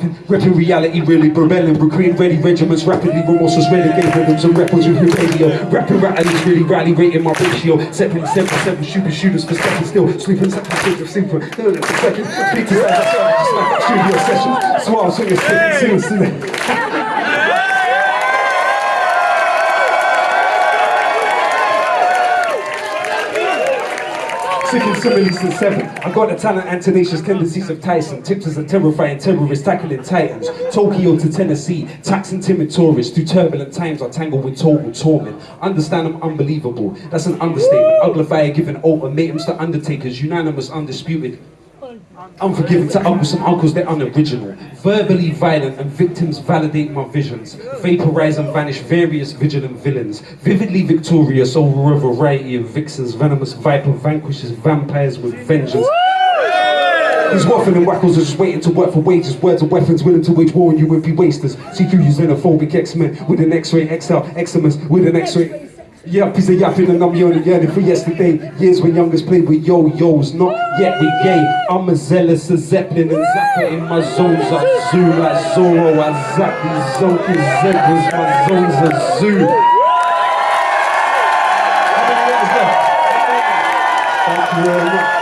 Repping reality, really rebelling, recruiting ready regiments, rapidly remorseless renegade rhythms and rappers with radio. Rapping rallies, really rally rating my ratio. Seven, seven, seven, shooting shooters for stepping still, sleeping, sleeping, sleeping, sleeping. No, no, second, speak to sound, studio session. Suave, so you're seriously. Sicking similes to seven. I got the talent and tenacious tendencies of Tyson. Tips as a terrifying terrorist tackling titans. Tokyo to Tennessee, taxing timid tourists. Through turbulent times, I tangle with total torment. Understand I'm unbelievable. That's an understatement. Uglify giving ultimatums to undertakers. Unanimous, undisputed. Unforgiving to uncles and uncles, they're unoriginal. Verbally violent and victims validate my visions. Vaporize and vanish various vigilant villains. Vividly victorious over a variety of vixens. Venomous viper vanquishes vampires with vengeance. These waffling and wackles are just waiting to work for wages. Words of weapons willing to wage war on you would be wasters. See through you xenophobic X-Men with an X-ray XL, Xmas with an X-ray. Yeah, he's a yapping and I'm yearning, yearning for yesterday Years when youngest played with yo-yos, not yet we gay I'm as zealous as Zeppelin and Zappa in my zones. I zoom like Zorro, I zap these zonky zebras, my zones are zoo. Thank you very much.